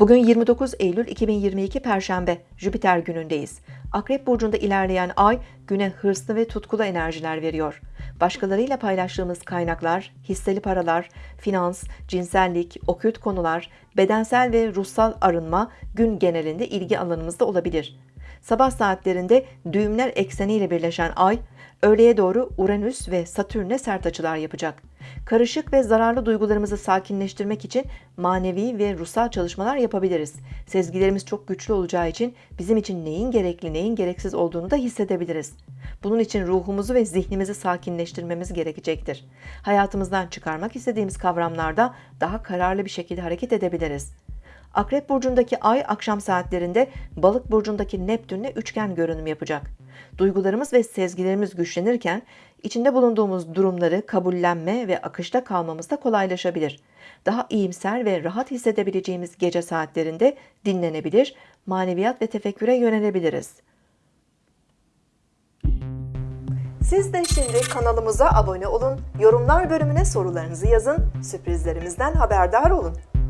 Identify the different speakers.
Speaker 1: Bugün 29 Eylül 2022 Perşembe, Jüpiter günündeyiz. Akrep burcunda ilerleyen ay güne hırslı ve tutkulu enerjiler veriyor. Başkalarıyla paylaştığımız kaynaklar, hisseli paralar, finans, cinsellik, okült konular, bedensel ve ruhsal arınma gün genelinde ilgi alanımızda olabilir. Sabah saatlerinde düğümler ekseniyle birleşen ay, öğleye doğru Uranüs ve Satürn'e sert açılar yapacak. Karışık ve zararlı duygularımızı sakinleştirmek için manevi ve ruhsal çalışmalar yapabiliriz. Sezgilerimiz çok güçlü olacağı için bizim için neyin gerekli, neyin gereksiz olduğunu da hissedebiliriz. Bunun için ruhumuzu ve zihnimizi sakinleştirmemiz gerekecektir. Hayatımızdan çıkarmak istediğimiz kavramlarda daha kararlı bir şekilde hareket edebiliriz. Akrep burcundaki ay akşam saatlerinde Balık burcundaki Neptünle üçgen görünüm yapacak. Duygularımız ve sezgilerimiz güçlenirken içinde bulunduğumuz durumları kabullenme ve akışta kalmamız da kolaylaşabilir. Daha iyimser ve rahat hissedebileceğimiz gece saatlerinde dinlenebilir, maneviyat ve tefekküre yönelebiliriz. Siz de şimdi kanalımıza abone olun, yorumlar bölümüne sorularınızı yazın, sürprizlerimizden haberdar olun.